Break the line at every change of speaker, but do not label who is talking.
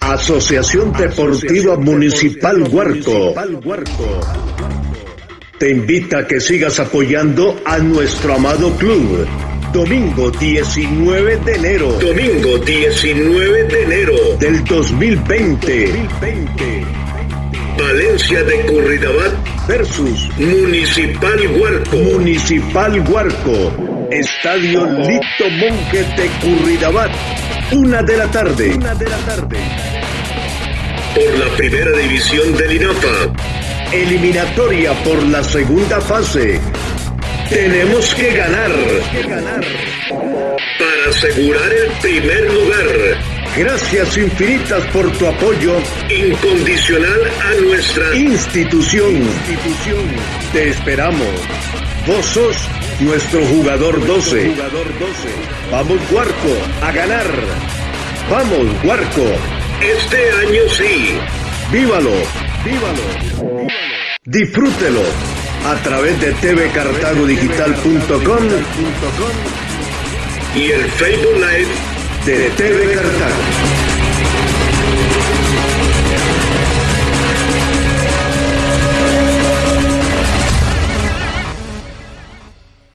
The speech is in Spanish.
Asociación Deportiva Municipal Huarco te invita a que sigas apoyando a nuestro amado club. Domingo 19 de enero.
Domingo 19 de enero
del 2020.
Valencia de Curridabat
versus
Municipal Huarco.
Municipal Huarco. Estadio Lito Monje de Curridabat. Una de la tarde. Una de la tarde.
Por la primera división del INAPA.
Eliminatoria por la segunda fase. Tenemos que ganar.
Para asegurar el primer lugar.
Gracias infinitas por tu apoyo
incondicional a nuestra
institución. Te esperamos. Vos sos nuestro jugador 12. Vamos, Huarco, a ganar. Vamos, Huarco.
Este año sí.
Vívalo, vívalo. Disfrútelo a través de tvcartagodigital.com
y el Facebook Live
de TV Cartago.